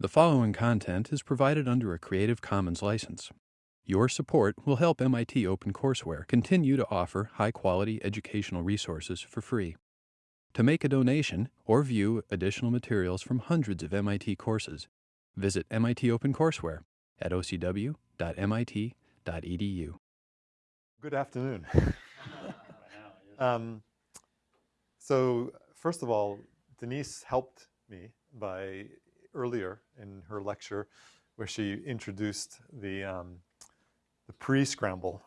The following content is provided under a Creative Commons license. Your support will help MIT OpenCourseware continue to offer high quality educational resources for free. To make a donation or view additional materials from hundreds of MIT courses, visit MIT OpenCourseware at ocw.mit.edu. Good afternoon. um, so first of all, Denise helped me by earlier in her lecture where she introduced the, um, the pre-scramble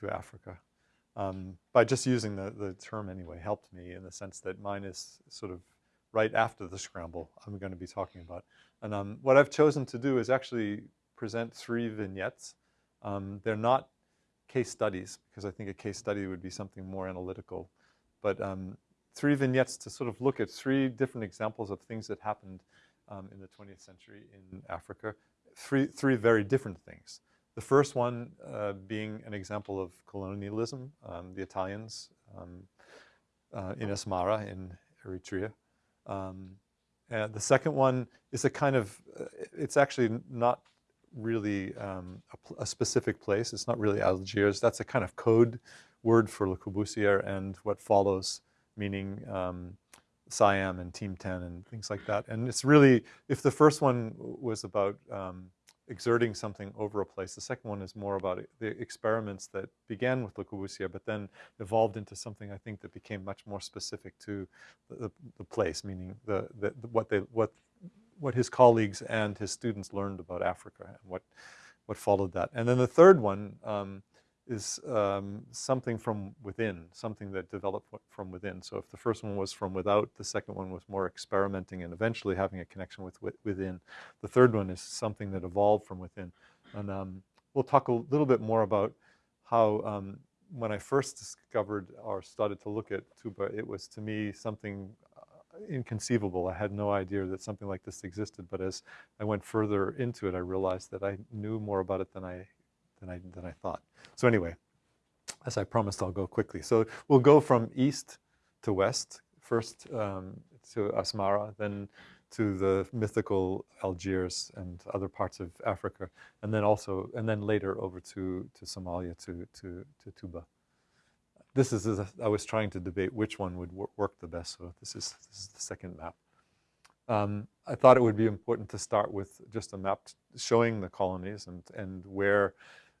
to Africa. Um, by just using the, the term anyway, helped me in the sense that mine is sort of right after the scramble I'm going to be talking about. And um, what I've chosen to do is actually present three vignettes. Um, they're not case studies, because I think a case study would be something more analytical, but um, three vignettes to sort of look at three different examples of things that happened um, in the 20th century in Africa. Three, three very different things. The first one uh, being an example of colonialism, um, the Italians um, uh, in Asmara in Eritrea. Um, the second one is a kind of, uh, it's actually not really um, a, a, specific place. It's not really Algiers. That's a kind of code word for Le Corbusier and what follows, meaning um, CIAM and Team 10 and things like that. And it's really, if the first one was about um, exerting something over a place, the second one is more about the experiments that began with Le Corbusier, but then evolved into something I think that became much more specific to the, the place, meaning the, the, what, they, what, what his colleagues and his students learned about Africa and what, what followed that. And then the third one, um, is um, something from within, something that developed from within. So if the first one was from without, the second one was more experimenting and eventually having a connection with, with within. The third one is something that evolved from within. And um, we'll talk a little bit more about how um, when I first discovered or started to look at Touba, it was to me something uh, inconceivable. I had no idea that something like this existed, but as I went further into it, I realized that I knew more about it than I than I, than I thought. So anyway, as I promised, I'll go quickly. So we'll go from east to west, first um, to Asmara, then to the mythical Algiers and other parts of Africa, and then also, and then later over to, to Somalia, to, to, to Touba. This is, I was trying to debate which one would work the best, so this is, this is the second map. Um, I thought it would be important to start with just a map showing the colonies and, and where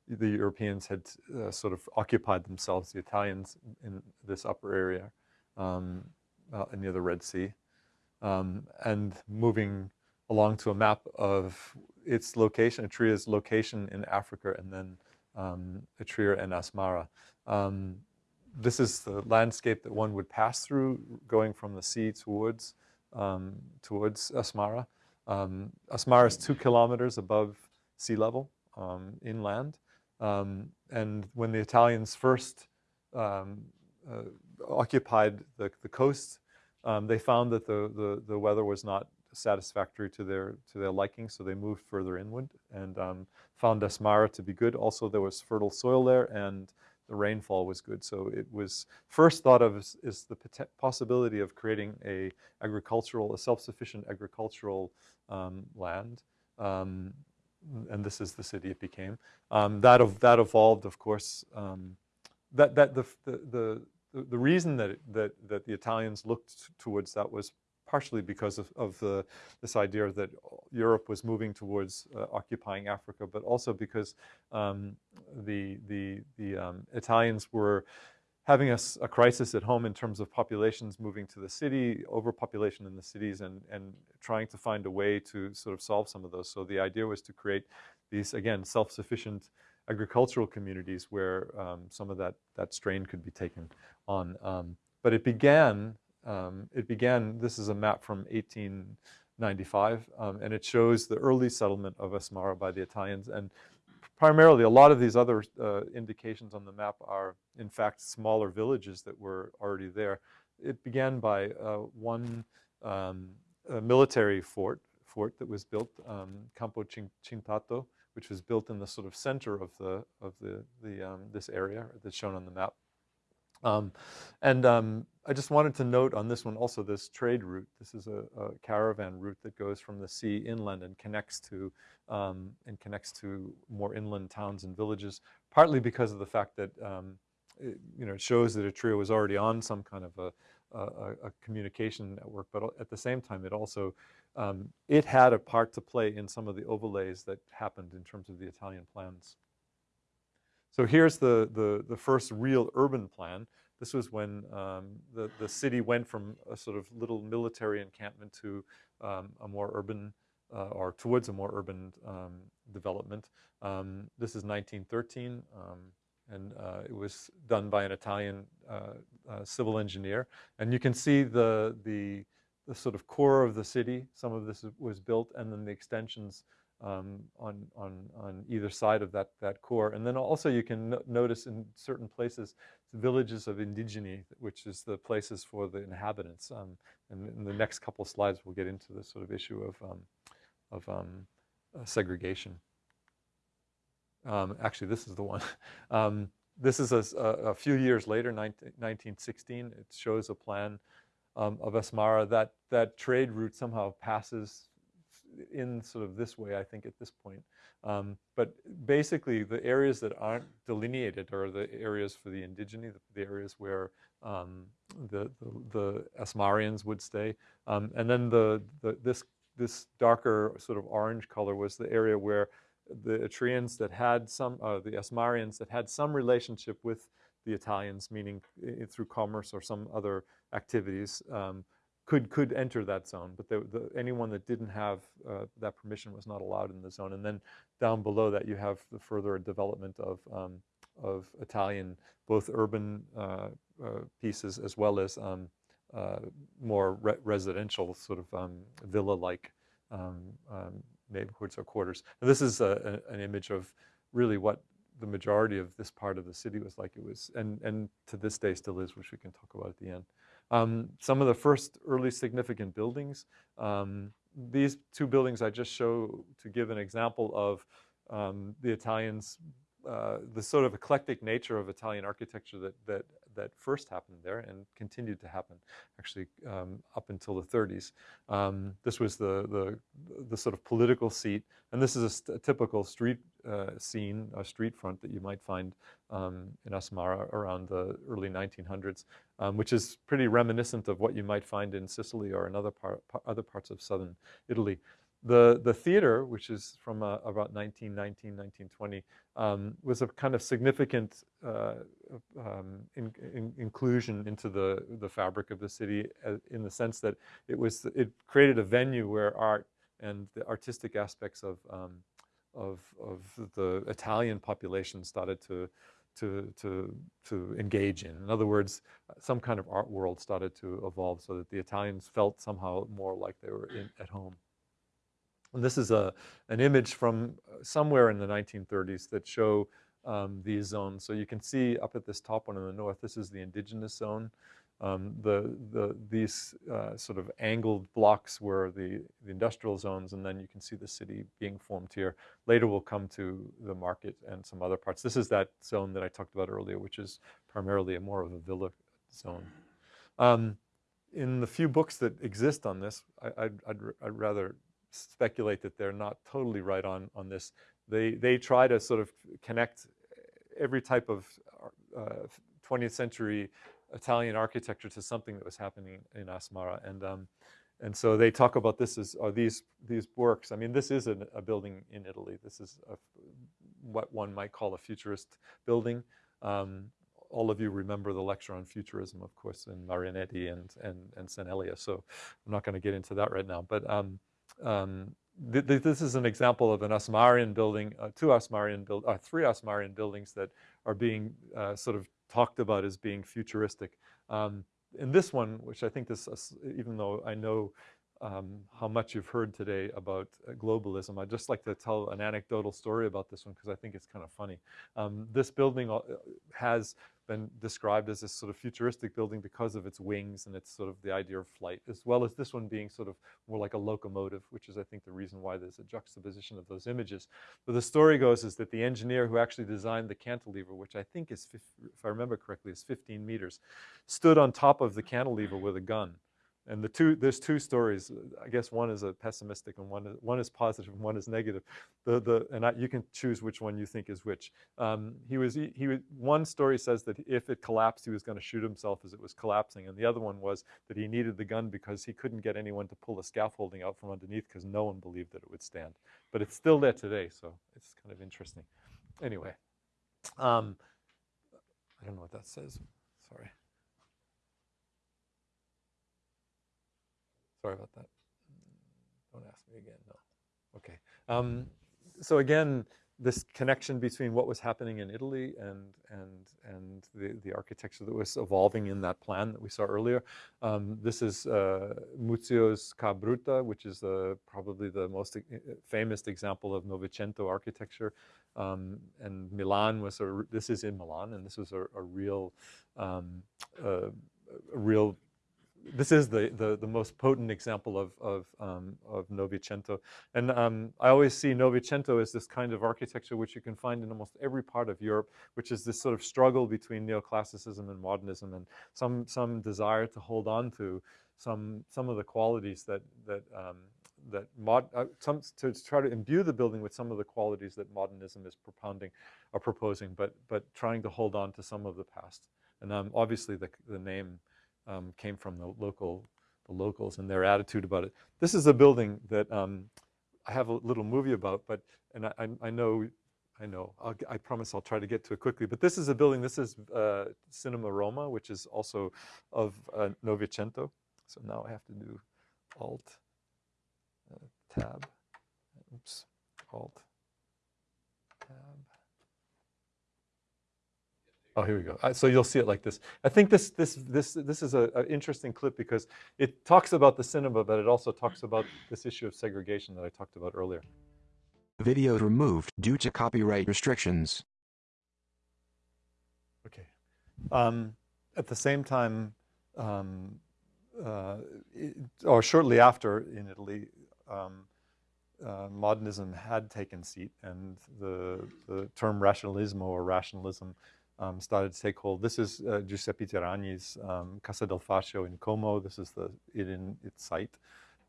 the Europeans had uh, sort of occupied themselves, the Italians in this upper area um, uh, near the Red Sea, um, and moving along to a map of its location, Eritrea's location in Africa, and then um, Eritrea and Asmara. Um, this is the landscape that one would pass through, going from the sea towards um, towards Asmara. Um, Asmara is two kilometers above sea level inland. Um, and when the Italians first um, uh, occupied the, the coast, um, they found that the, the, the, weather was not satisfactory to their, to their liking, so they moved further inland and um, found Asmara to be good. Also, there was fertile soil there and the rainfall was good. So it was first thought of as, as the possibility of creating a agricultural, a self-sufficient agricultural um, land. Um, and this is the city it became. Um, that, that evolved, of course, um, that, that the, the, the, the reason that, that, that the Italians looked towards that was partially because of, of the, this idea that Europe was moving towards uh, occupying Africa, but also because um, the, the, the um, Italians were having a, a, crisis at home in terms of populations moving to the city, overpopulation in the cities, and, and trying to find a way to sort of solve some of those. So the idea was to create these, again, self-sufficient agricultural communities where um, some of that, that strain could be taken on. Um, but it began, um, it began, this is a map from 1895, um, and it shows the early settlement of Asmara by the Italians. And primarily a lot of these other uh, indications on the map are in fact smaller villages that were already there. It began by uh, one um, military fort, fort that was built, um, Campo Cintato, which was built in the sort of center of the of the, the um, this area that's shown on the map. Um, and um, I just wanted to note on this one also this trade route. This is a, a caravan route that goes from the sea inland and connects to um, and connects to more inland towns and villages. Partly because of the fact that um, it, you know it shows that Eritrea was already on some kind of a, a, a, communication network, but at the same time, it also um, it had a part to play in some of the overlays that happened in terms of the Italian plans. So here's the, the, the first real urban plan. This was when um, the, the city went from a sort of little military encampment to um, a more urban, uh, or towards a more urban um, development. Um, this is 1913, um, and uh, it was done by an Italian uh, uh, civil engineer. And you can see the, the, the sort of core of the city. Some of this was built, and then the extensions um, on, on, on either side of that, that core. And then also you can no notice in certain places the villages of indigeni, which is the places for the inhabitants. Um, and in the next couple slides, we'll get into this sort of issue of, um, of um, uh, segregation. Um, actually, this is the one. Um, this is a, a, few years later, 19, 1916. It shows a plan of Asmara. That, that trade route somehow passes in sort of this way, I think, at this point. Um, but basically, the areas that aren't delineated are the areas for the indigene, the, the areas where um, the, the, the, Asmarians would stay. Um, and then the, the, this, this darker sort of orange color was the area where the Eritreans that had some, uh, the Asmarians that had some relationship with the Italians, meaning through commerce or some other activities, um, could could enter that zone, but the, the, anyone that didn't have uh, that permission was not allowed in the zone. And then down below that, you have the further development of um, of Italian, both urban uh, uh, pieces as well as um, uh, more re residential, sort of um, villa-like um, um, neighborhoods or quarters. And this is a, a, an image of really what the majority of this part of the city was like. It was, and and to this day still is, which we can talk about at the end. Um, some of the first early significant buildings, um, these two buildings I just show to give an example of um, the Italians, uh, the sort of eclectic nature of Italian architecture that, that that first happened there and continued to happen actually um, up until the 30s. Um, this was the, the, the, sort of political seat, and this is a, a typical street uh, scene, a street front that you might find um, in Asmara around the early 1900s, um, which is pretty reminiscent of what you might find in Sicily or in other, par other parts of southern Italy. The, the theater, which is from uh, about 1919, 1920, um, was a kind of significant uh, um, in, in inclusion into the, the fabric of the city uh, in the sense that it was, it created a venue where art and the artistic aspects of, um, of, of the Italian population started to, to, to, to engage in. In other words, some kind of art world started to evolve so that the Italians felt somehow more like they were in, at home. And this is a, an image from uh, somewhere in the 1930s that show um, these zones. So you can see up at this top one in the north, this is the indigenous zone. Um, the, the, these uh, sort of angled blocks were the, the industrial zones, and then you can see the city being formed here. Later we'll come to the market and some other parts. This is that zone that I talked about earlier, which is primarily a more of a villa zone. Um, in the few books that exist on this, I, would rather speculate that they're not totally right on, on this. They, they try to sort of connect every type of uh, 20th century Italian architecture to something that was happening in Asmara. And, um, and so they talk about this as, are these, these works. I mean, this is a, a building in Italy. This is a, what one might call a futurist building. Um, all of you remember the lecture on futurism, of course, in Marinetti and, and, and Sant'Elia. So I'm not going to get into that right now. But um, um, th th this is an example of an Asmarian building, uh, two Asmarian build, uh, three Asmarian buildings that are being uh, sort of talked about as being futuristic. Um, in this one, which I think this, even though I know um, how much you've heard today about uh, globalism, I'd just like to tell an anecdotal story about this one because I think it's kind of funny. Um, this building uh, has been described as this sort of futuristic building because of its wings and its sort of the idea of flight, as well as this one being sort of more like a locomotive, which is, I think, the reason why there's a juxtaposition of those images. But the story goes is that the engineer who actually designed the cantilever, which I think is, if I remember correctly, is 15 meters, stood on top of the cantilever with a gun and the two, there's two stories. I guess one is a pessimistic and one is, one is positive and one is negative. The, the, and I, you can choose which one you think is which. Um, he was, he, he, one story says that if it collapsed, he was going to shoot himself as it was collapsing. And the other one was that he needed the gun because he couldn't get anyone to pull the scaffolding out from underneath because no one believed that it would stand. But it's still there today, so it's kind of interesting. Anyway, um, I don't know what that says. Sorry. Sorry about that. Don't ask me again, no. Okay. Um, so again, this connection between what was happening in Italy and and and the, the architecture that was evolving in that plan that we saw earlier. Um, this is uh, Muzio's Ca' Brutta, which is uh, probably the most famous example of Novecento architecture. Um, and Milan was a, this is in Milan, and this was a, a real, um, a real this is the, the, the, most potent example of, of, um, of Novecento. And um, I always see Novecento as this kind of architecture which you can find in almost every part of Europe, which is this sort of struggle between neoclassicism and modernism and some, some desire to hold on to some, some of the qualities that, that, um, that mod, uh, some, to try to imbue the building with some of the qualities that modernism is propounding or proposing, but, but trying to hold on to some of the past. And um, obviously the, the name um, came from the local, the locals and their attitude about it. This is a building that um, I have a little movie about, but, and I, I know, I know, I'll, i promise I'll try to get to it quickly, but this is a building, this is uh, Cinema Roma, which is also of uh, Novecento. So now I have to do Alt, uh, Tab, oops, Alt, Oh, here we go. So you'll see it like this. I think this this this this is an interesting clip because it talks about the cinema, but it also talks about this issue of segregation that I talked about earlier. Video removed due to copyright restrictions. Okay. Um, at the same time, um, uh, it, or shortly after in Italy, um, uh, modernism had taken seat, and the the term rationalismo or rationalism um, started to take hold. This is uh, Giuseppe Terragni's um, Casa del Fascio in Como. This is the it in its site.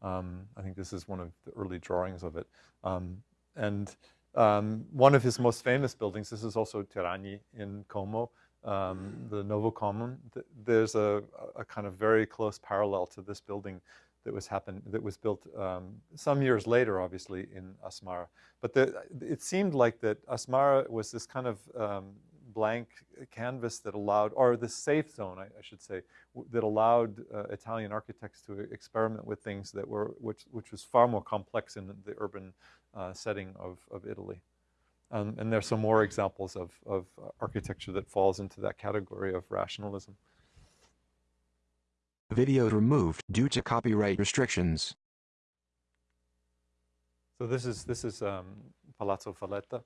Um, I think this is one of the early drawings of it. Um, and um, one of his most famous buildings, this is also Tiragni in Como, um, the Novocomum. There's a, a, kind of very close parallel to this building that was happened that was built some years later, obviously in Asmara. But the, it seemed like that Asmara was this kind of blank canvas that allowed, or the safe zone, I, I should say, that allowed uh, Italian architects to experiment with things that were, which, which was far more complex in the urban uh, setting of, of Italy. Um, and there's some more examples of, of architecture that falls into that category of rationalism. Video removed due to copyright restrictions. So this is, this is um, Palazzo Valletta.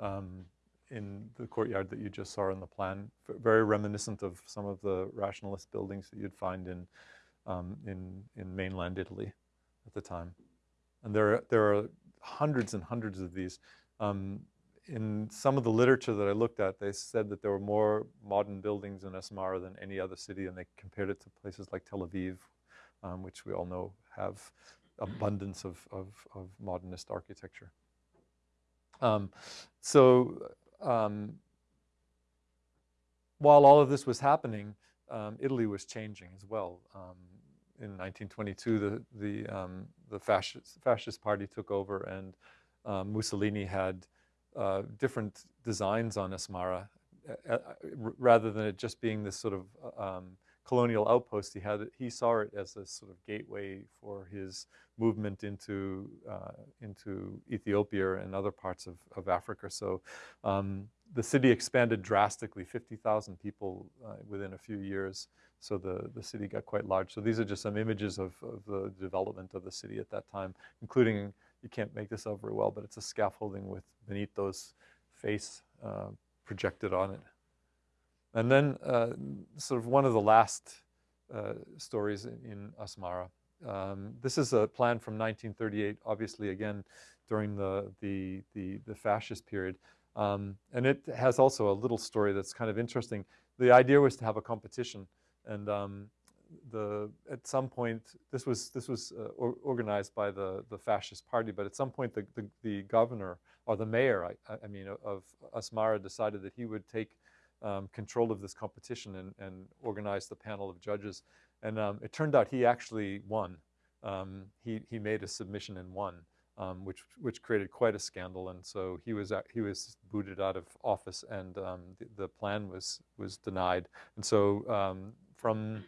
Um, in the courtyard that you just saw in the plan, very reminiscent of some of the rationalist buildings that you'd find in, um, in, in mainland Italy at the time. And there are, there are hundreds and hundreds of these. Um, in some of the literature that I looked at, they said that there were more modern buildings in Asmara than any other city, and they compared it to places like Tel Aviv, um, which we all know have abundance of, of, of modernist architecture. Um, so um, while all of this was happening, um, Italy was changing as well. Um, in 1922, the the um, the fascist fascist party took over, and um, Mussolini had uh, different designs on Asmara, uh, uh, rather than it just being this sort of um, colonial outpost. He had he saw it as a sort of gateway for his movement into uh, into Ethiopia and other parts of, of Africa. So um, the city expanded drastically, 50,000 people uh, within a few years. So the, the city got quite large. So these are just some images of, of the development of the city at that time, including, you can't make this out very well, but it's a scaffolding with Benito's face uh, projected on it. And then uh, sort of one of the last uh, stories in, Asmara. Um, this is a plan from 1938, obviously again during the, the, the, the fascist period. Um, and it has also a little story that's kind of interesting. The idea was to have a competition and um, the, at some point, this was, this was uh, or, organized by the, the fascist party, but at some point the, the, the governor or the mayor, I, I, mean, of Asmara decided that he would take um, control of this competition and, and organize the panel of judges. And um, it turned out he actually won. Um, he, he made a submission and won, um, which, which created quite a scandal. And so he was, he was booted out of office and um, the, the, plan was, was denied. And so um, from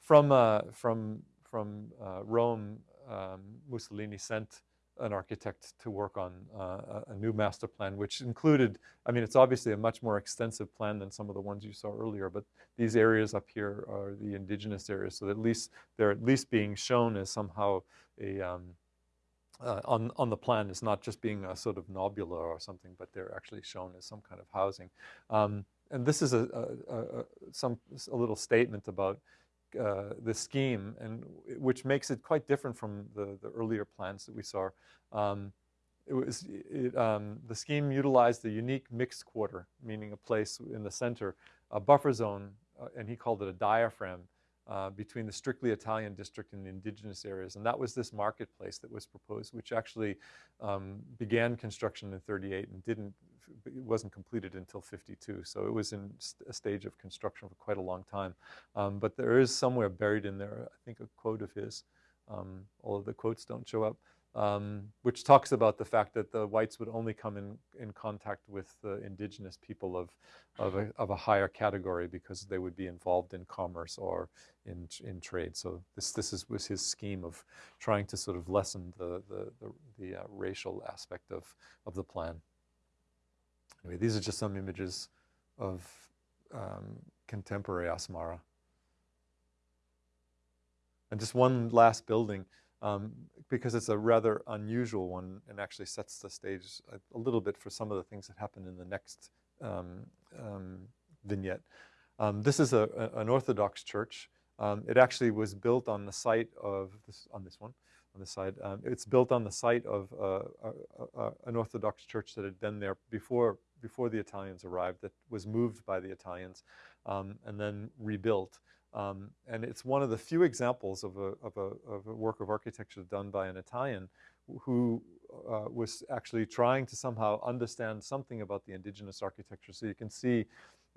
from, uh, from, from uh, Rome, Mussolini sent an architect to work on uh, a new master plan, which included, I mean, it's obviously a much more extensive plan than some of the ones you saw earlier, but these areas up here are the indigenous areas, so at least they're at least being shown as somehow a, um, uh, on, on the plan is not just being a sort of nobula or something, but they're actually shown as some kind of housing. Um, and this is a, a, a, some, a little statement about uh, the scheme, and which makes it quite different from the, the earlier plans that we saw. Um, it was it, um, the scheme utilized the unique mixed quarter, meaning a place in the center, a buffer zone, uh, and he called it a diaphragm uh, between the strictly Italian district and the indigenous areas. And that was this marketplace that was proposed, which actually um, began construction in 38 and didn't it wasn't completed until 52. So it was in a stage of construction for quite a long time. Um, but there is somewhere buried in there, I think a quote of his, um, all of the quotes don't show up, um, which talks about the fact that the whites would only come in, in contact with the indigenous people of, of, a, of a higher category because they would be involved in commerce or in, in trade. So this, this is, was his scheme of trying to sort of lessen the, the, the, the uh, racial aspect of, of the plan. Anyway, these are just some images of um, contemporary Asmara. And just one last building, um, because it's a rather unusual one and actually sets the stage a, a, little bit for some of the things that happen in the next um, um vignette. Um, this is a, a, an Orthodox church. It actually was built on the site of, this, on this one, on the side. Um, it's built on the site of uh, a, a, an Orthodox church that had been there before before the Italians arrived that was moved by the Italians um, and then rebuilt. Um, and it's one of the few examples of a, of, a, of a, work of architecture done by an Italian who uh, was actually trying to somehow understand something about the indigenous architecture. So you can see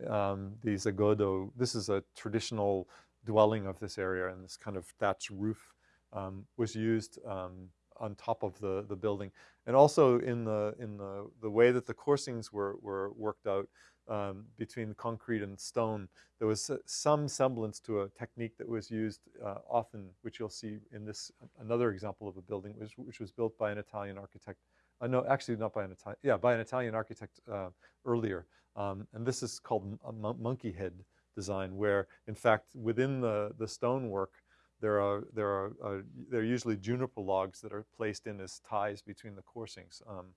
um, these agodo, this is a traditional dwelling of this area and this kind of thatch roof um, was used um, on top of the, the building. And also in the, in the, the way that the coursings were, were worked out um, between concrete and stone, there was some semblance to a technique that was used uh, often, which you'll see in this, another example of a building, which, which was built by an Italian architect. Uh, no, actually not by an Italian, yeah, by an Italian architect uh, earlier. Um, and this is called a monkey head design, where in fact within the, the stonework, there are, there are, uh, there are usually juniper logs that are placed in as ties between the coursings. Um,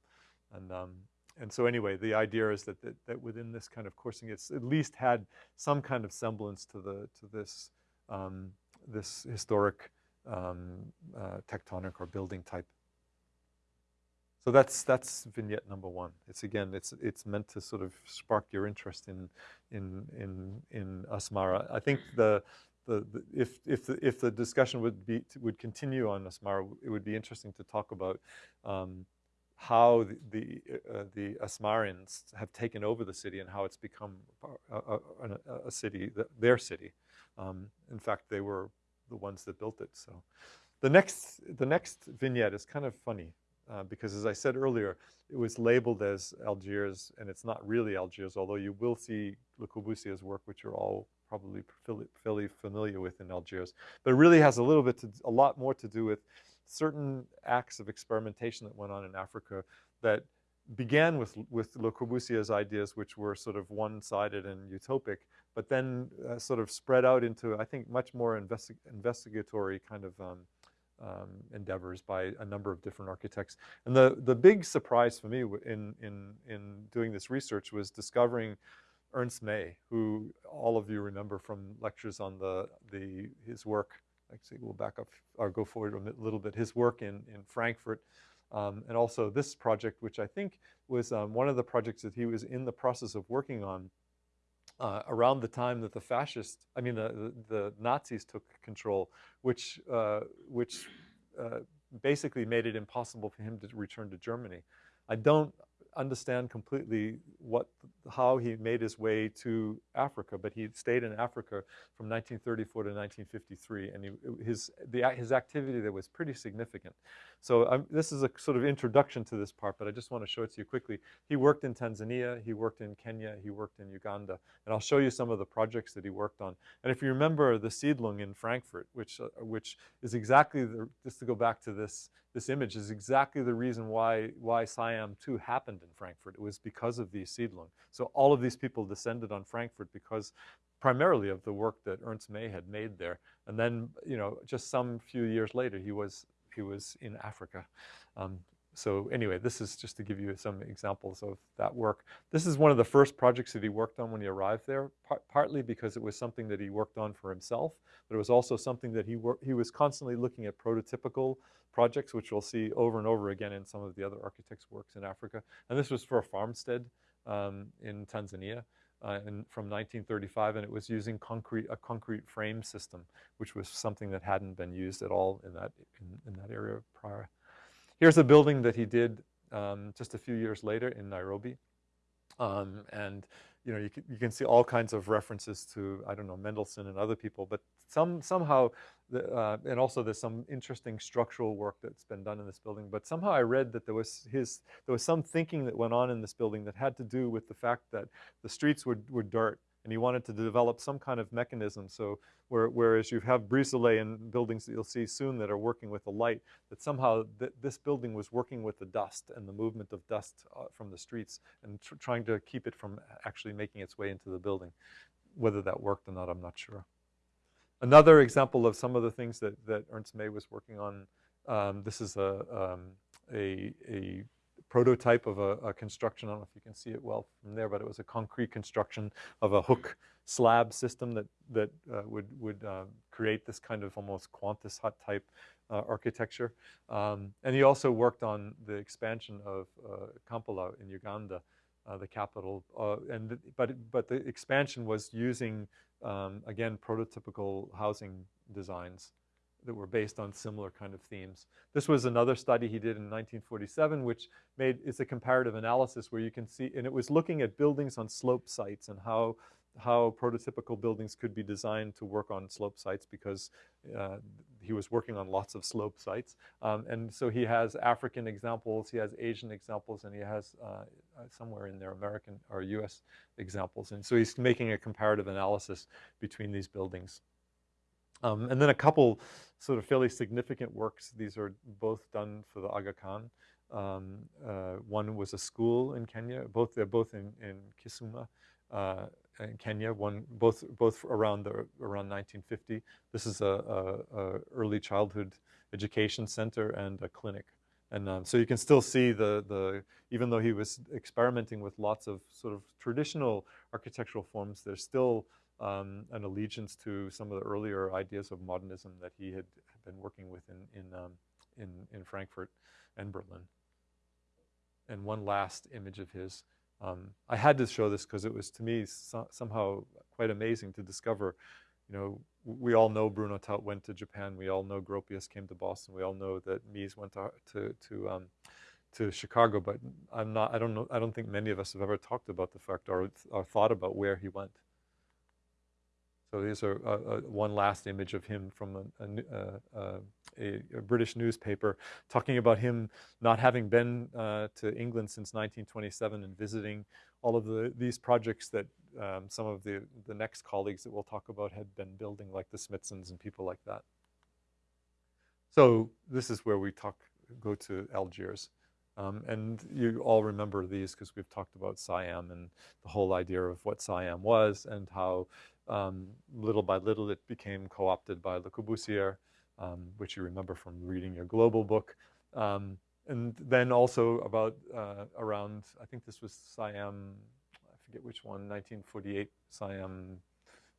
and, um, and so anyway, the idea is that, that, that, within this kind of coursing, it's at least had some kind of semblance to, the, to this, um, this historic um, uh, tectonic or building type. So that's that's vignette number one. It's again, it's it's meant to sort of spark your interest in in in in Asmara. I think the the, the, if, if, the, if the discussion would, be, would continue on Asmara, it would be interesting to talk about um, how the, the, uh, the Asmarians have taken over the city and how it's become a, a, a city, their city. Um, in fact, they were the ones that built it. So the next, the next vignette is kind of funny uh, because as I said earlier, it was labeled as Algiers and it's not really Algiers, although you will see Le Corbusier's work, which you're all probably fairly familiar with in Algiers. But it really has a little bit, to, a lot more to do with certain acts of experimentation that went on in Africa that began with, with Le Corbusier's ideas, which were sort of one-sided and utopic, but then uh, sort of spread out into, I think, much more investi investigatory kind of um, um, endeavors by a number of different architects. And the, the big surprise for me in, in, in doing this research was discovering Ernst May, who all of you remember from lectures on the, the, his work, actually we'll back up or go forward a little bit, his work in, in Frankfurt, um, and also this project, which I think was um, one of the projects that he was in the process of working on uh, around the time that the fascists, I mean, the, the, the Nazis took control, which, uh, which uh, basically made it impossible for him to return to Germany. I don't understand completely what, how he made his way to Africa, but he stayed in Africa from 1934 to 1953, and he, his, the, his activity there was pretty significant. So um, this is a sort of introduction to this part, but I just want to show it to you quickly. He worked in Tanzania, he worked in Kenya, he worked in Uganda, and I'll show you some of the projects that he worked on. And if you remember the Siedlung in Frankfurt, which, uh, which is exactly, the, just to go back to this, this image, is exactly the reason why, why CIAM 2 happened in Frankfurt. It was because of the Siedlung. So all of these people descended on Frankfurt because primarily of the work that Ernst May had made there. And then, you know, just some few years later, he was he was in Africa. Um, so anyway, this is just to give you some examples of that work. This is one of the first projects that he worked on when he arrived there, par partly because it was something that he worked on for himself, but it was also something that he, he was constantly looking at prototypical projects, which we'll see over and over again in some of the other architects' works in Africa. And this was for a farmstead um, in Tanzania uh, in, from 1935, and it was using concrete, a concrete frame system, which was something that hadn't been used at all in that, in, in that area prior. Here's a building that he did um, just a few years later in Nairobi. Um, and you know, you can, you can see all kinds of references to, I don't know, Mendelsohn and other people, but some, somehow, uh, and also there's some interesting structural work that's been done in this building, but somehow I read that there was his, there was some thinking that went on in this building that had to do with the fact that the streets were, were dirt and he wanted to develop some kind of mechanism. So where, whereas you have brise-soleil in buildings that you'll see soon that are working with the light, that somehow th this building was working with the dust and the movement of dust uh, from the streets and tr trying to keep it from actually making its way into the building. Whether that worked or not, I'm not sure. Another example of some of the things that, that Ernst May was working on, um, this is a, um, a, a prototype of a, a, construction. I don't know if you can see it well from there, but it was a concrete construction of a hook slab system that, that uh, would, would uh, create this kind of almost Quonset hut type uh, architecture. Um, and he also worked on the expansion of uh, Kampala in Uganda, uh, the capital. Uh, and the, but, but the expansion was using, um, again, prototypical housing designs that were based on similar kind of themes. This was another study he did in 1947, which made, it's a comparative analysis where you can see, and it was looking at buildings on slope sites and how, how prototypical buildings could be designed to work on slope sites because uh, he was working on lots of slope sites. Um, and so he has African examples, he has Asian examples, and he has uh, uh somewhere in there American or US examples. And so he's making a comparative analysis between these buildings. Um, and then a couple sort of fairly significant works. These are both done for the Aga Khan. Um, uh, one was a school in Kenya. Both they're both in, in Kisumu, uh, in Kenya. One both both around the around 1950. This is a, a, a early childhood education center and a clinic. And um, so you can still see the, the, even though he was experimenting with lots of sort of traditional architectural forms, there's still um, an allegiance to some of the earlier ideas of modernism that he had been working with in, in, um, in, in, Frankfurt and Berlin. And one last image of his. Um, I had to show this because it was, to me, so, somehow quite amazing to discover, you know, we all know Bruno Taut went to Japan. We all know Gropius came to Boston. We all know that Mies went to, to, to um, to Chicago, but I'm not, I don't know, I don't think many of us have ever talked about the fact or, or thought about where he went. So these are uh, uh, one last image of him from a, a, uh, a, a, British newspaper talking about him not having been uh, to England since 1927 and visiting all of the, these projects that um, some of the, the next colleagues that we'll talk about had been building like the Smithsons and people like that. So this is where we talk, go to Algiers. Um, and you all remember these because we've talked about CIAM and the whole idea of what CIAM was and how um, little by little, it became co-opted by Le Corbusier, um, which you remember from reading your global book. Um, and then also about uh, around, I think this was CIAM, I forget which one, 1948 CIAM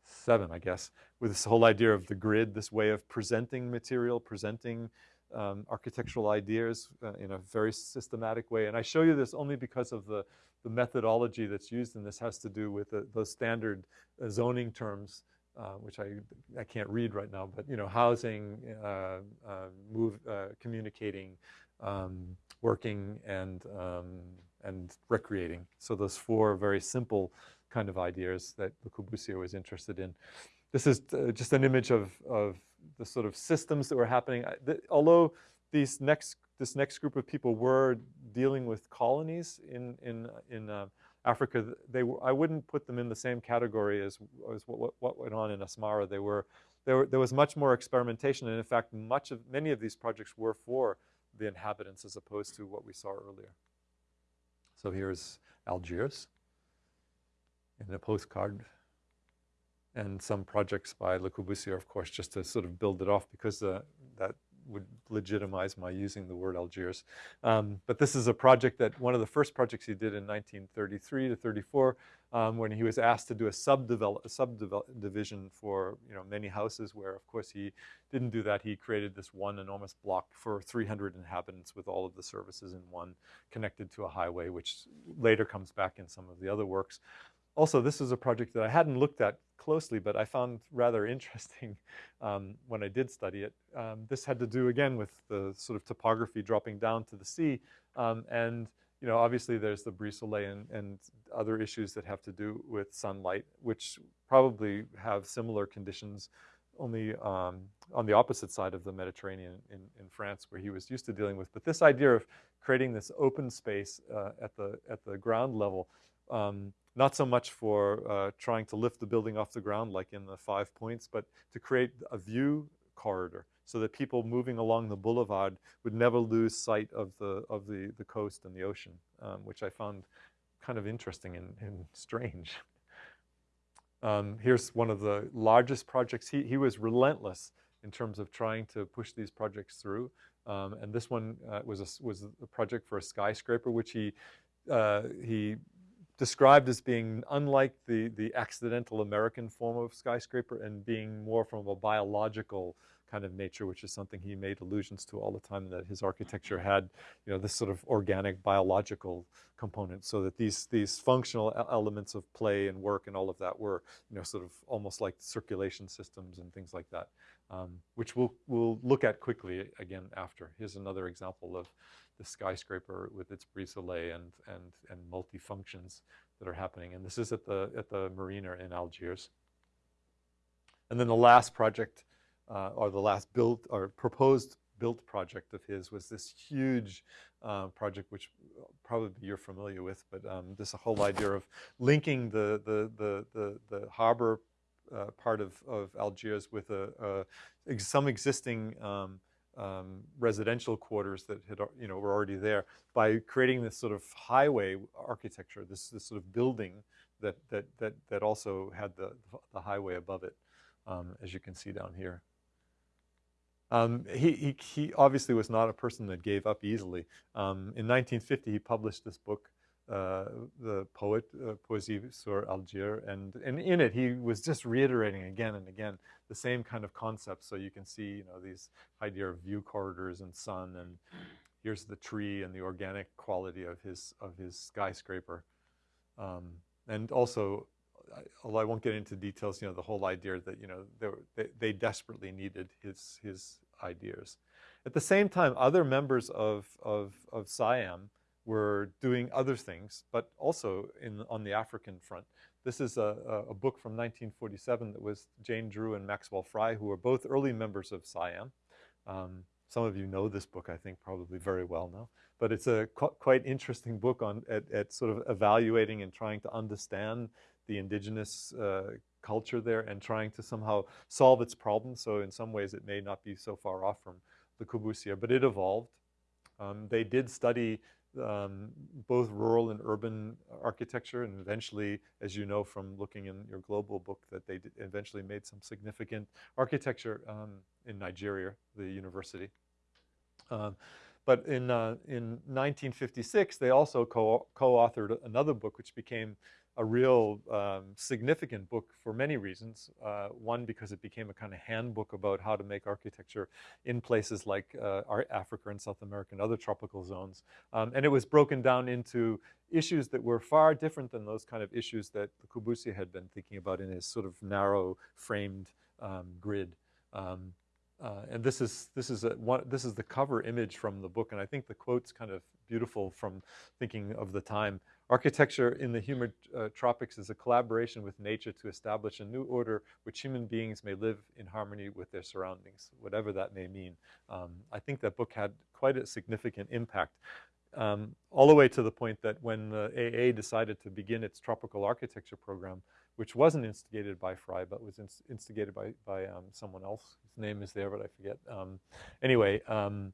7, I guess, with this whole idea of the grid, this way of presenting material, presenting um, architectural ideas uh, in a very systematic way. And I show you this only because of the, the methodology that's used in this has to do with the, those standard uh, zoning terms, uh, which I, I can't read right now, but, you know, housing, uh, uh, move, uh, communicating, um, working, and, um, and recreating. So those four very simple kind of ideas that Le Corbusier was interested in. This is just an image of, of the sort of systems that were happening. The, although these next, this next group of people were dealing with colonies in, in, in uh, Africa, they were, I wouldn't put them in the same category as, as what, what went on in Asmara. They were, there, were, there was much more experimentation, and in fact, much of, many of these projects were for the inhabitants as opposed to what we saw earlier. So here's Algiers in a postcard and some projects by Le Corbusier, of course, just to sort of build it off because uh, that would legitimize my using the word Algiers. Um, but this is a project that one of the first projects he did in 1933 to 34 um, when he was asked to do a subdevelop, subdivision for you know many houses where of course he didn't do that. He created this one enormous block for 300 inhabitants with all of the services in one connected to a highway, which later comes back in some of the other works. Also, this is a project that I hadn't looked at closely, but I found rather interesting um, when I did study it. Um, this had to do, again, with the sort of topography dropping down to the sea. Um, and, you know, obviously there's the Brise Soleil and, and other issues that have to do with sunlight, which probably have similar conditions only um, on the opposite side of the Mediterranean in, in France, where he was used to dealing with. But this idea of creating this open space uh, at, the, at the ground level um, not so much for uh, trying to lift the building off the ground like in the five points, but to create a view corridor so that people moving along the boulevard would never lose sight of the, of the, the coast and the ocean, um, which I found kind of interesting and, and strange. Um, here's one of the largest projects. He, he was relentless in terms of trying to push these projects through. Um, and this one uh, was, a, was a project for a skyscraper, which he, uh, he described as being unlike the, the accidental American form of skyscraper and being more from a biological kind of nature, which is something he made allusions to all the time, that his architecture had, you know, this sort of organic biological component, so that these, these functional elements of play and work and all of that were, you know, sort of almost like circulation systems and things like that, um, which we'll, we'll look at quickly again after. Here's another example of the skyscraper with its brise soleil and, and, and multi-functions that are happening. And this is at the, at the marina in Algiers. And then the last project, uh, or the last built, or proposed built project of his was this huge uh, project, which probably you're familiar with, but um, this whole idea of linking the, the, the, the, the harbor uh, part of, of Algiers with a, a some existing um, um, residential quarters that had, you know, were already there by creating this sort of highway architecture, this, this sort of building that, that, that, that also had the, the highway above it, um, as you can see down here. Um, he, he, he, obviously was not a person that gave up easily. Um, in 1950, he published this book, uh, The Poet, uh, Poésie sur Algiers, and, and in it, he was just reiterating again and again the same kind of concepts. So you can see, you know, these idea of view corridors and sun, and here's the tree and the organic quality of his of his skyscraper, um, and also, although I won't get into details, you know, the whole idea that you know they, they desperately needed his his ideas. At the same time, other members of of of CIAM were doing other things, but also in on the African front. This is a, a, book from 1947 that was Jane Drew and Maxwell Fry, who were both early members of CIAM. Um, some of you know this book, I think, probably very well now. But it's a qu quite interesting book on at, at, sort of evaluating and trying to understand the indigenous uh, culture there and trying to somehow solve its problems. So in some ways, it may not be so far off from Le Corbusier, but it evolved. Um, they did study um, both rural and urban architecture, and eventually, as you know from looking in your global book, that they eventually made some significant architecture um, in Nigeria, the university. Um, But in, uh, in 1956, they also co- co-authored another book which became a real um, significant book for many reasons. Uh, one, because it became a kind of handbook about how to make architecture in places like uh, Africa and South America and other tropical zones. Um, and it was broken down into issues that were far different than those kind of issues that Corbusier had been thinking about in his sort of narrow framed um, grid. Um, uh, and this is this is a, one, this is the cover image from the book, and I think the quote's kind of beautiful from thinking of the time. Architecture in the humid uh, tropics is a collaboration with nature to establish a new order which human beings may live in harmony with their surroundings, whatever that may mean. Um, I think that book had quite a significant impact. Um, all the way to the point that when the AA decided to begin its tropical architecture program, which wasn't instigated by Fry, but was inst instigated by, by um, someone else. His name is there, but I forget. Um, anyway, um,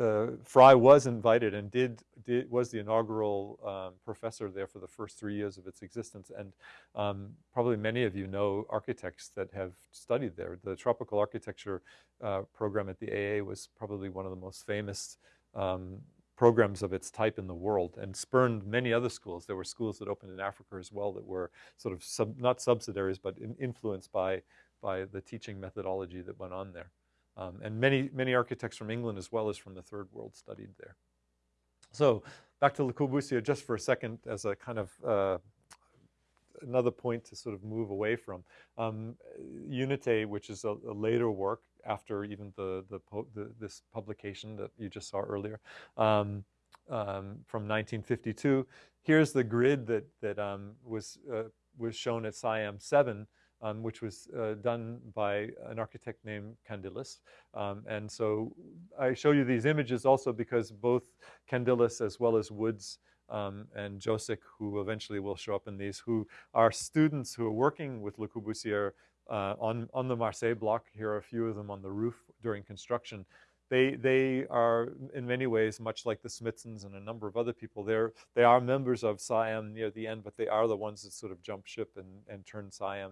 uh, Fry was invited and did, did was the inaugural um, professor there for the first three years of its existence. And um, probably many of you know architects that have studied there. The tropical architecture uh, program at the AA was probably one of the most famous um, programs of its type in the world and spurned many other schools. There were schools that opened in Africa as well that were sort of sub, not subsidiaries, but in, influenced by, by the teaching methodology that went on there. Um, and many, many architects from England as well as from the third world studied there. So back to Le Corbusier just for a second as a kind of uh, another point to sort of move away from. Um, Unité, which is a, a, later work after even the, the, the, this publication that you just saw earlier um, um, from 1952. Here's the grid that, that um, was, uh, was shown at CIAM 7 um, which was uh, done by an architect named Candilis. Um, and so I show you these images also because both Candilis as well as Woods um, and Josic, who eventually will show up in these, who are students who are working with Le Corbusier uh, on, on the Marseille block. Here are a few of them on the roof during construction. They, they are in many ways much like the Smithsons and a number of other people. They're, they are members of CIAM near the end, but they are the ones that sort of jump ship and, and turn CIAM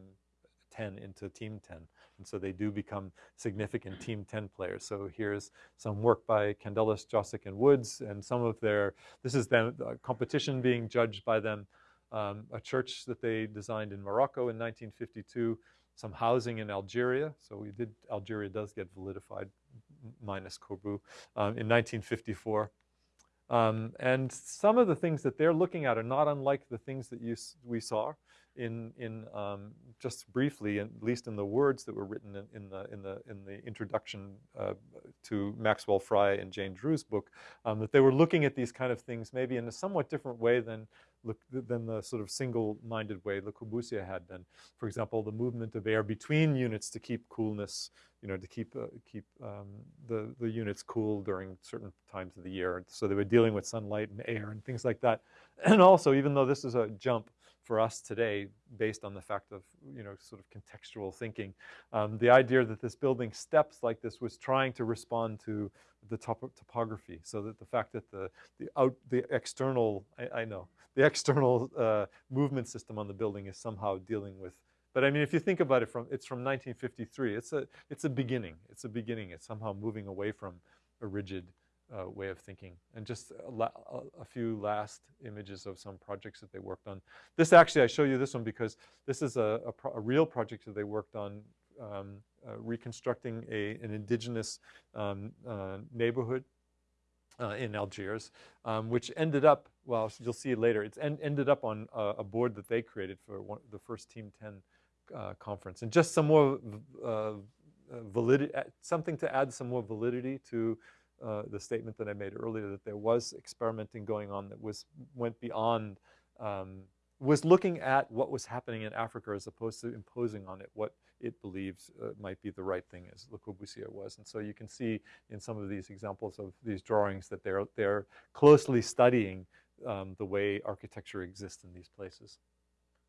10 into Team 10. And so they do become significant Team 10 players. So here's some work by Candilis, Josic, and Woods, and some of their, this is them, uh, competition being judged by them. Um, a church that they designed in Morocco in 1952, some housing in Algeria. So we did, Algeria does get validified, minus Corbu, um, in 1954. Um, and some of the things that they're looking at are not unlike the things that you, we saw in, in um, just briefly, at least in the words that were written in, in the, in, the, in the introduction uh, to Maxwell Fry and Jane Drew's book, um, that they were looking at these kind of things maybe in a somewhat different way than, than the sort of single-minded way Le Corbusier had been. For example, the movement of air between units to keep coolness, you know, to keep, uh, keep um, the, the units cool during certain times of the year. So they were dealing with sunlight and air and things like that. And also, even though this is a jump, for us today based on the fact of, you know, sort of contextual thinking. Um, the idea that this building steps like this was trying to respond to the top topography so that the fact that the, the, out, the external, I, I know, the external uh, movement system on the building is somehow dealing with but I mean, if you think about it from, it's from 1953. It's a, it's a beginning. It's a beginning. It's somehow moving away from a rigid uh, way of thinking. And just a, a, few last images of some projects that they worked on. This actually, I show you this one because this is a, a, pro a real project that they worked on um, uh, reconstructing a, an indigenous um, uh, neighborhood uh, in Algiers, um, which ended up, well, you'll see it later, it's en ended up on a, a, board that they created for one, the first Team 10 uh, conference. And just some more uh, validity, something to add some more validity to uh, the statement that I made earlier that there was experimenting going on that was went beyond, um, was looking at what was happening in Africa as opposed to imposing on it what it believes uh, might be the right thing as Le Corbusier was. And so you can see in some of these examples of these drawings that they're, they're closely studying um, the way architecture exists in these places.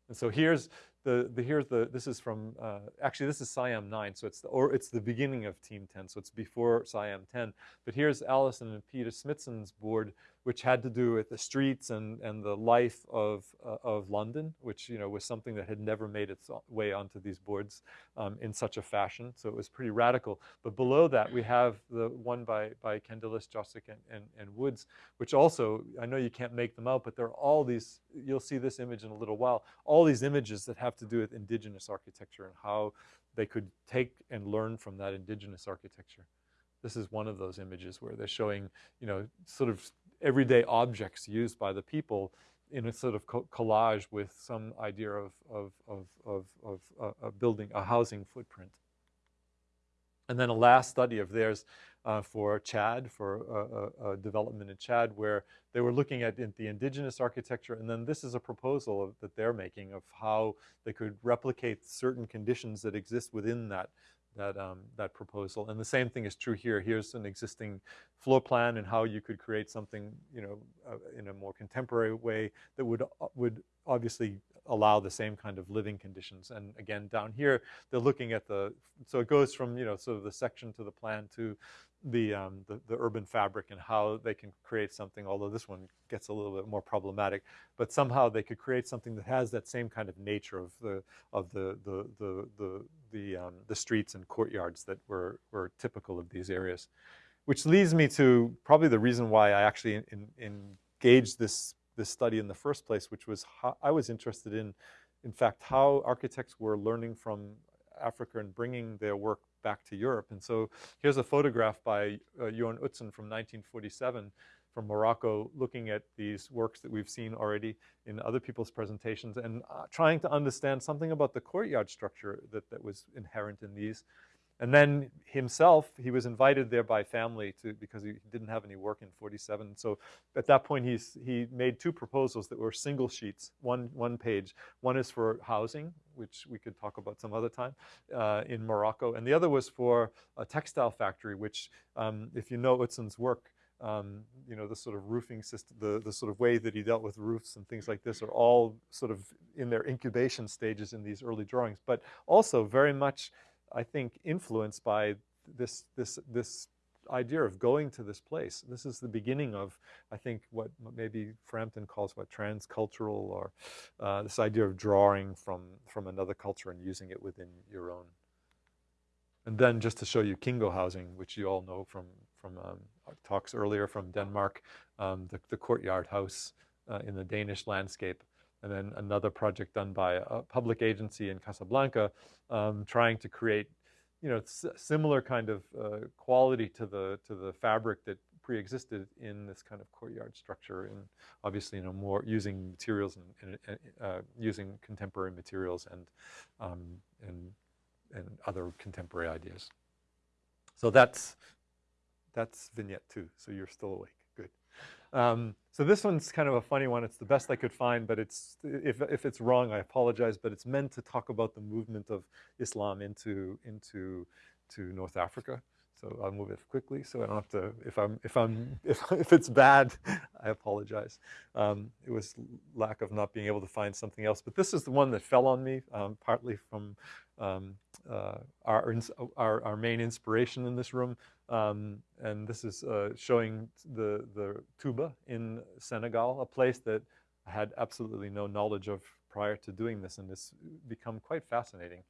And so here's the, the here's the this is from uh, actually this is CIAM 9 so it's the, or it's the beginning of Team 10 so it's before CIAM 10 but here's Alison and Peter Smithson's board which had to do with the streets and, and the life of, uh, of London, which you know, was something that had never made its way onto these boards um, in such a fashion. So it was pretty radical. But below that, we have the one by, by Candilis, Josic, and, and, and Woods, which also, I know you can't make them out, but there are all these, you'll see this image in a little while, all these images that have to do with indigenous architecture and how they could take and learn from that indigenous architecture. This is one of those images where they're showing, you know, sort of everyday objects used by the people in a sort of co collage with some idea of, of, of, of, uh, building a housing footprint. And then a last study of theirs uh, for Chad, for uh, development in Chad, where they were looking at the indigenous architecture, and then this is a proposal that they're making of how they could replicate certain conditions that exist within that that, um, that proposal. And the same thing is true here. Here's an existing floor plan and how you could create something, you know, uh, in a more contemporary way that would, uh, would obviously allow the same kind of living conditions. And again, down here, they're looking at the, so it goes from, you know, sort of the section to the plan to the, um, the, the, urban fabric and how they can create something, although this one gets a little bit more problematic, but somehow they could create something that has that same kind of nature of the, of the, the, the, the, the, um, the streets and courtyards that were, were typical of these areas. Which leads me to probably the reason why I actually in, in engaged this, this study in the first place, which was how I was interested in, in fact, how architects were learning from Africa and bringing their work back to Europe. And so here's a photograph by uh, Jørn Utzon from 1947 from Morocco looking at these works that we've seen already in other people's presentations and uh, trying to understand something about the courtyard structure that, that was inherent in these. And then himself, he was invited there by family to because he didn't have any work in 47. So at that point, he's, he made two proposals that were single sheets, one, one page. One is for housing, which we could talk about some other time, uh, in Morocco. And the other was for a textile factory, which um, if you know Utzon's work, um, you know, the sort of roofing system, the, the sort of way that he dealt with roofs and things like this are all sort of in their incubation stages in these early drawings, but also very much I think, influenced by this, this, this idea of going to this place. This is the beginning of, I think, what maybe Frampton calls what transcultural or uh, this idea of drawing from, from another culture and using it within your own. And then just to show you Kingo housing, which you all know from, from um, talks earlier from Denmark, um, the, the courtyard house uh, in the Danish landscape and then another project done by a public agency in Casablanca, um, trying to create, you know, similar kind of uh, quality to the to the fabric that pre-existed in this kind of courtyard structure, and obviously, you know, more using materials and, and uh, using contemporary materials and um, and and other contemporary ideas. So that's that's vignette two. So you're still awake. Um, so this one's kind of a funny one. It's the best I could find, but it's if, if it's wrong, I apologize. But it's meant to talk about the movement of Islam into into to North Africa. So I'll move it quickly, so I don't have to. If I'm if I'm if if it's bad, I apologize. Um, it was lack of not being able to find something else. But this is the one that fell on me, um, partly from um, uh, our, our our main inspiration in this room, um, and this is uh, showing the, the Touba in Senegal, a place that I had absolutely no knowledge of prior to doing this, and it's become quite fascinating.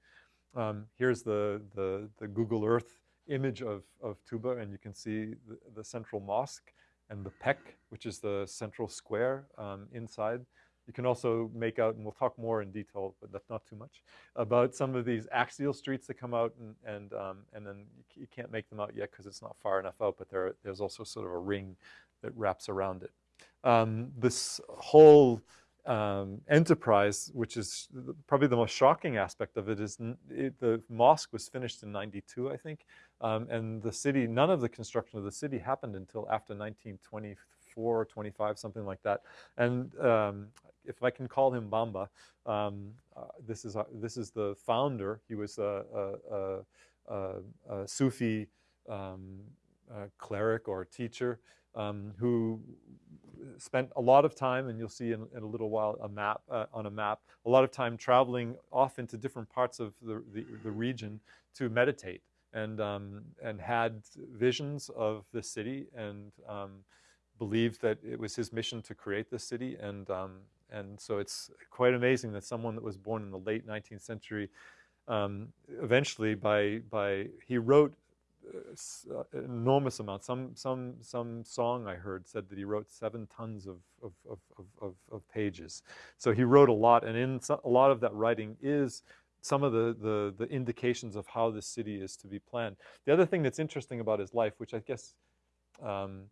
Um, here's the, the, the, Google Earth image of, of Touba, and you can see the, the central mosque and the Pek, which is the central square um, inside. You can also make out, and we'll talk more in detail, but that's not too much, about some of these axial streets that come out, and and, um, and then you can't make them out yet because it's not far enough out, but there, there's also sort of a ring that wraps around it. Um, this whole um, enterprise, which is probably the most shocking aspect of it, is it, the mosque was finished in 92, I think, um, and the city, none of the construction of the city happened until after 1924 or 25, something like that. And um, if I can call him Bamba, um, uh, this is uh, this is the founder. He was a, a, a, a Sufi um, cleric or teacher um, who spent a lot of time, and you'll see in, in a little while a map uh, on a map, a lot of time traveling off into different parts of the, the, the region to meditate, and um, and had visions of the city, and um, believed that it was his mission to create the city, and um, and so it's quite amazing that someone that was born in the late 19th century, um, eventually by by he wrote enormous amount. Some, some, some song I heard said that he wrote seven tons of, of, of, of, pages. So he wrote a lot, and in a lot of that writing is some of the, the, the indications of how the city is to be planned. The other thing that's interesting about his life, which I guess um,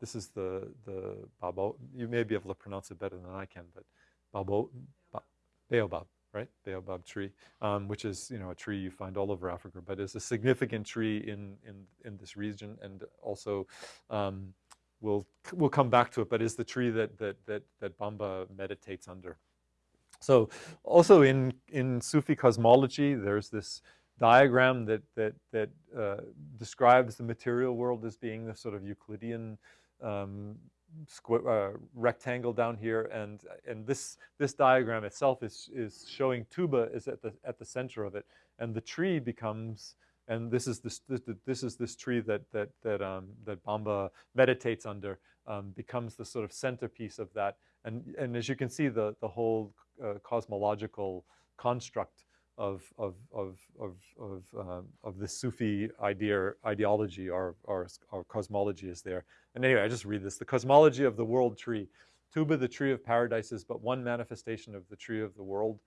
this is the, the Babo, you may be able to pronounce it better than I can, but Babo, ba, Baobab right? Baobab tree, um, which is you know a tree you find all over Africa, but is a significant tree in in in this region, and also um, we'll we'll come back to it. But is the tree that that that that Bamba meditates under. So also in in Sufi cosmology, there's this diagram that that that uh, describes the material world as being the sort of Euclidean um, uh, rectangle down here, and and this this diagram itself is is showing tuba is at the at the center of it, and the tree becomes and this is this this, this is this tree that that that um, that Bamba meditates under um, becomes the sort of centerpiece of that, and and as you can see, the the whole uh, cosmological construct of of of of of, uh, of the Sufi idea ideology or, or or cosmology is there. And anyway, I just read this: the cosmology of the world tree. Tuba, the tree of paradise, is but one manifestation of the tree of the world,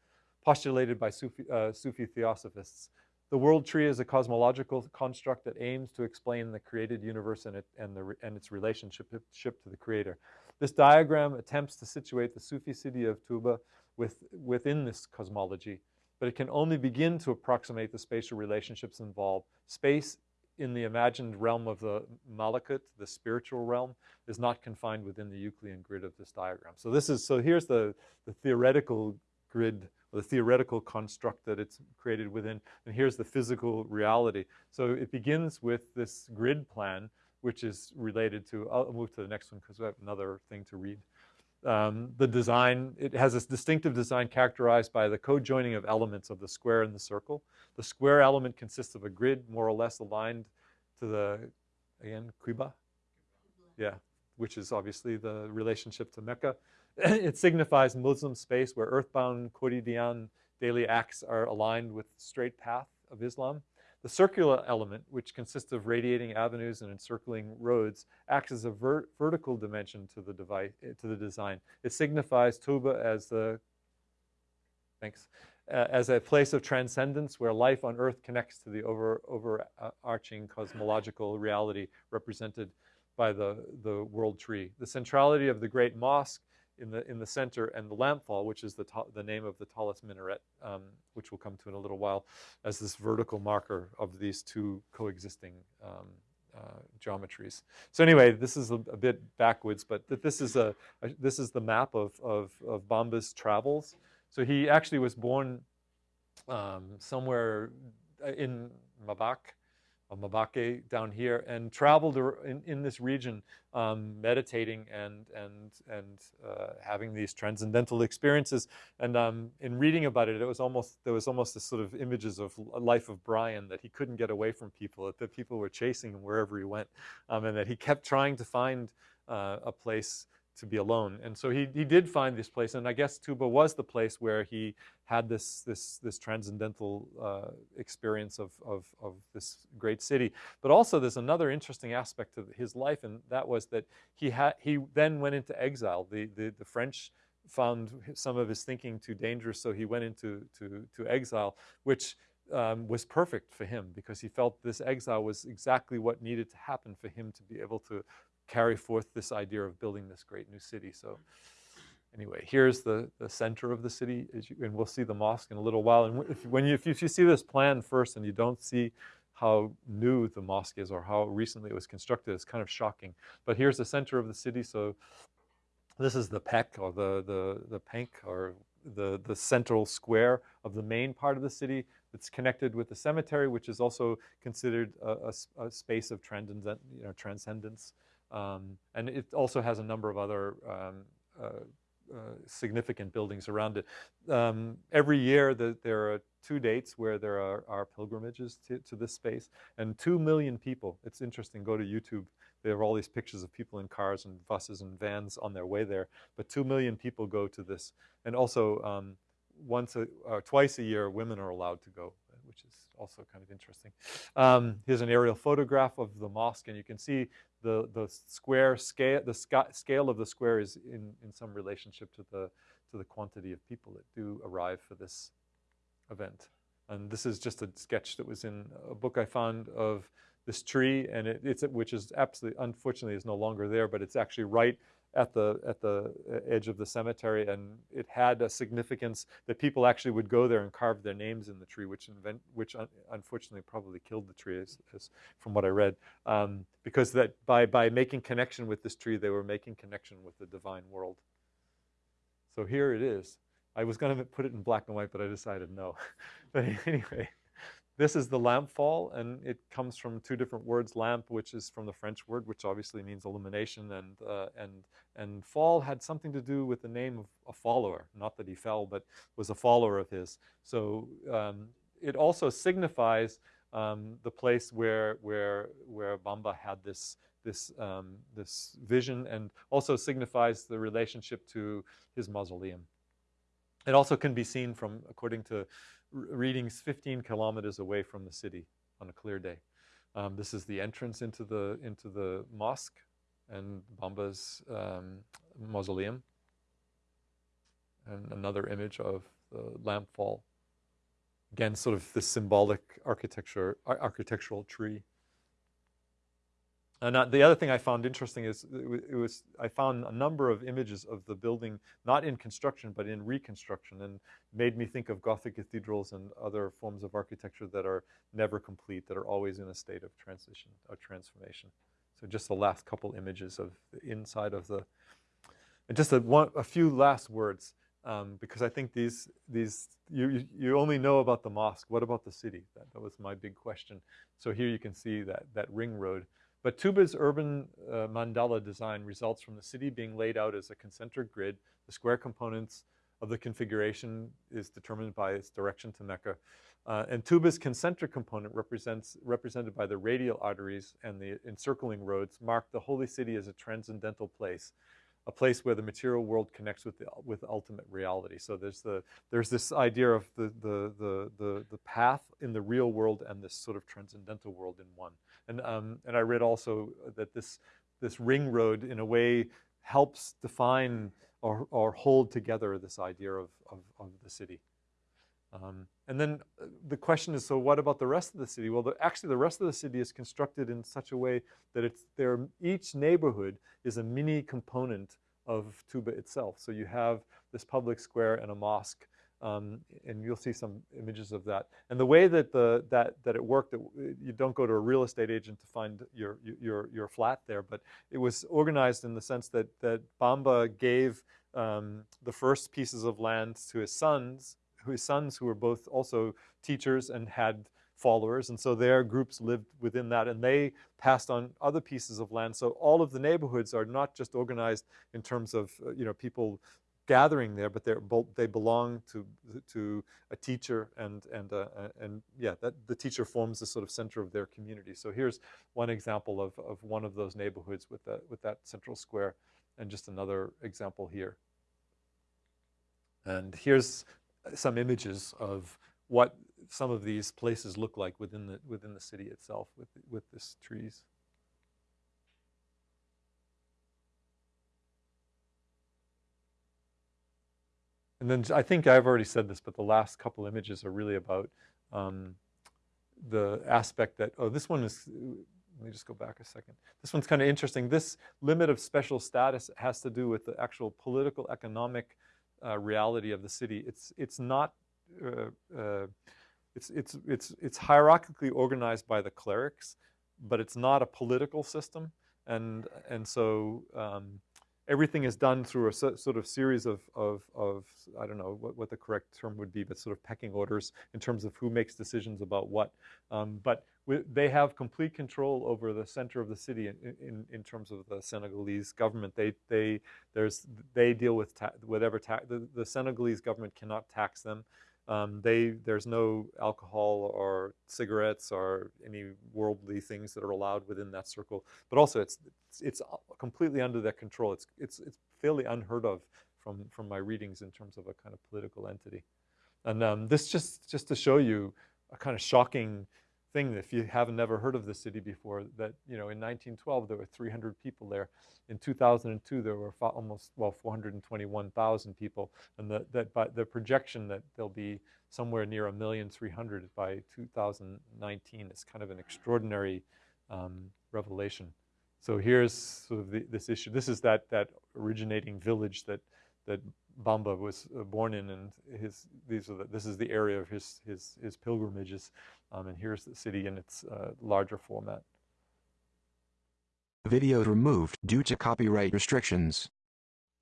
postulated by Sufi, uh, Sufi theosophists. The world tree is a cosmological construct that aims to explain the created universe and, it, and, the, and its relationship to the creator. This diagram attempts to situate the Sufi city of Touba with, within this cosmology but it can only begin to approximate the spatial relationships involved. Space in the imagined realm of the malakut, the spiritual realm, is not confined within the Euclidean grid of this diagram. So this is, so here's the, the theoretical grid, the theoretical construct that it's created within, and here's the physical reality. So it begins with this grid plan, which is related to, I'll move to the next one because we have another thing to read. Um, the design, it has this distinctive design characterized by the co-joining of elements of the square and the circle. The square element consists of a grid more or less aligned to the, again, Qibla? Yeah, which is obviously the relationship to Mecca. it signifies Muslim space where earthbound quotidian daily acts are aligned with straight path of Islam. The circular element, which consists of radiating avenues and encircling roads, acts as a ver vertical dimension to the, device, to the design. It signifies Touba as the, thanks, uh, as a place of transcendence where life on earth connects to the over, overarching cosmological reality represented by the, the world tree. The centrality of the great mosque in the, in the center and the lampfall, which is the, the name of the tallest minaret, um, which we'll come to in a little while, as this vertical marker of these two coexisting um, uh, geometries. So anyway, this is a, a bit backwards, but th this is a, a, this is the map of, of, of Bamba's travels. So he actually was born um, somewhere uh, in Mbacké, Mbacké down here and traveled in, in this region um, meditating and, and, and uh, having these transcendental experiences. And um, in reading about it, it was almost, there was almost this sort of images of life of Brian that he couldn't get away from people, that people were chasing him wherever he went, um, and that he kept trying to find uh, a place to be alone. And so he, he did find this place, and I guess Touba was the place where he had this, this, this transcendental uh, experience of, of, of this great city. But also there's another interesting aspect of his life, and that was that he, had, he then went into exile. The, the, the French found some of his thinking too dangerous, so he went into to, to exile, which um, was perfect for him because he felt this exile was exactly what needed to happen for him to be able to carry forth this idea of building this great new city. So mm. anyway, here's the, the center of the city, you, and we'll see the mosque in a little while. And if, when you, if you see this plan first and you don't see how new the mosque is or how recently it was constructed, it's kind of shocking. But here's the center of the city. So this is the Pek or the, the, the Penk or the, the central square of the main part of the city that's connected with the cemetery, which is also considered a, a, a space of transcendent, you know, transcendence Um, and it also has a number of other um, uh, uh, significant buildings around it. Um, every year the, there are two dates where there are, are pilgrimages to, to, this space and two million people, it's interesting, go to YouTube, there are all these pictures of people in cars and buses and vans on their way there, but two million people go to this. And also um, once a, uh, twice a year women are allowed to go which is also kind of interesting. Um, here's an aerial photograph of the mosque, and you can see the, the square scale, the scale of the square is in, in some relationship to the, to the quantity of people that do arrive for this event. And this is just a sketch that was in a book I found of this tree, and it, it's which is absolutely, unfortunately, is no longer there, but it's actually right at the at the edge of the cemetery, and it had a significance that people actually would go there and carve their names in the tree, which invent, which un unfortunately probably killed the tree, as, as from what I read, um, because that by by making connection with this tree, they were making connection with the divine world. So here it is. I was going to put it in black and white, but I decided no. but anyway. This is the lamp fall, and it comes from two different words. Lamp, which is from the French word, which obviously means illumination, and uh, and and fall had something to do with the name of a follower. Not that he fell, but was a follower of his. So um, it also signifies um, the place where where where Bamba had this this um, this vision, and also signifies the relationship to his mausoleum. It also can be seen from, according to readings 15 kilometers away from the city on a clear day. Um, this is the entrance into the into the mosque and Bamba's um, mausoleum. And another image of the lamp fall. Again, sort of the symbolic architecture, architectural tree. And uh, the other thing I found interesting is it was I found a number of images of the building, not in construction, but in reconstruction, and made me think of Gothic cathedrals and other forms of architecture that are never complete, that are always in a state of transition, or transformation. So just the last couple images of the inside of the, and just a, one, a few last words, um, because I think these, these you, you only know about the mosque. What about the city? That, that was my big question. So here you can see that, that ring road. But Touba's urban uh, mandala design results from the city being laid out as a concentric grid. The square components of the configuration is determined by its direction to Mecca. Uh, and Touba's concentric component represents, represented by the radial arteries and the encircling roads mark the holy city as a transcendental place a place where the material world connects with the with ultimate reality. So there's the there's this idea of the the the the, the path in the real world and this sort of transcendental world in one. And um, and I read also that this this ring road in a way helps define or or hold together this idea of of, of the city. Um, and then uh, the question is, so what about the rest of the city? Well, the, actually the rest of the city is constructed in such a way that it's there, each neighborhood is a mini component of Touba itself. So you have this public square and a mosque, um, and you'll see some images of that. And the way that the that that it worked, it, you don't go to a real estate agent to find your your your flat there, but it was organized in the sense that that Bamba gave um, the first pieces of land to his sons his sons who were both also teachers and had followers, and so their groups lived within that, and they passed on other pieces of land. So all of the neighborhoods are not just organized in terms of uh, you know people gathering there, but they're they belong to to a teacher, and and uh, and yeah, that the teacher forms the sort of center of their community. So here's one example of of one of those neighborhoods with that with that central square, and just another example here. And here's some images of what some of these places look like within the within the city itself with with this trees. And then I think I've already said this, but the last couple images are really about um, the aspect that, oh, this one is, let me just go back a second. This one's kind of interesting. This limit of special status has to do with the actual political, economic uh, reality of the city. It's it's not uh, uh, it's it's it's it's hierarchically organized by the clerics, but it's not a political system, and and so um, everything is done through a so- sort of series of, of, of I don't know what, what the correct term would be, but sort of pecking orders in terms of who makes decisions about what. Um, but wi- they have complete control over the center of the city in, in, in terms of the Senegalese government. They, they, there's, they deal with whatever the, the Senegalese government cannot tax them. Um, they there's no alcohol or cigarettes or any worldly things that are allowed within that circle. But also, it's it's, it's completely under their control. It's it's it's fairly unheard of from from my readings in terms of a kind of political entity. And um, this just just to show you a kind of shocking thing if you haven't never heard of the city before that you know in 1912 there were 300 people there. In 2002 there were almost well 421,000 people. And the, that by the projection that there'll be somewhere near a million 300 by 2019 is kind of an extraordinary um, revelation. So here's sort of the, this issue this is that that originating village that that Bamba was uh, born in, and his these are the, this is the area of his his his pilgrimages, um, and here's the city in its uh, larger format. Video removed due to copyright restrictions.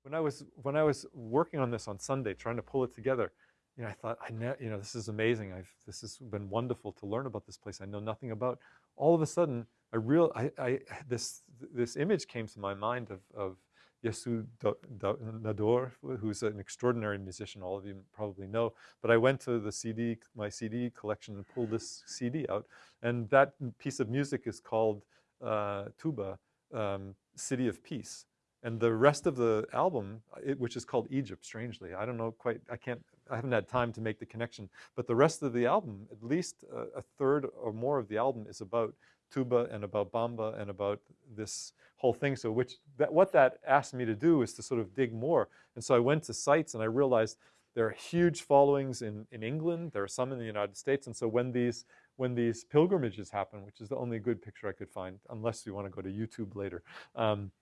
When I was when I was working on this on Sunday, trying to pull it together, you know, I thought I ne- you know this is amazing. I've this has been wonderful to learn about this place. I know nothing about. All of a sudden, I real I, I this this image came to my mind of of Youssou Do- Do- N'Dour, who's an extraordinary musician, all of you probably know. But I went to the CD, my CD collection, and pulled this CD out, and that piece of music is called uh, Touba, um, City of Peace. And the rest of the album, it, which is called Egypt, strangely, I don't know quite, I can't, I haven't had time to make the connection. But the rest of the album, at least a, a third or more of the album, is about Touba and about Bamba and about this whole thing. So which that what that asked me to do is to sort of dig more. And so I went to sites and I realized there are huge followings in, in England. There are some in the United States. And so when these when these pilgrimages happen, which is the only good picture I could find, unless you want to go to YouTube later, um,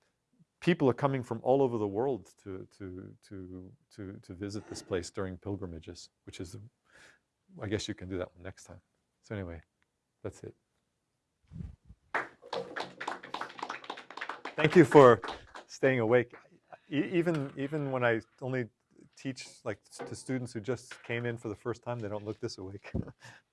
people are coming from all over the world to to to to to visit this place during pilgrimages, which is, I guess you can do that one next time. So anyway, that's it. Thank you for staying awake. E- even even when I only teach like to students who just came in for the first time, they don't look this awake.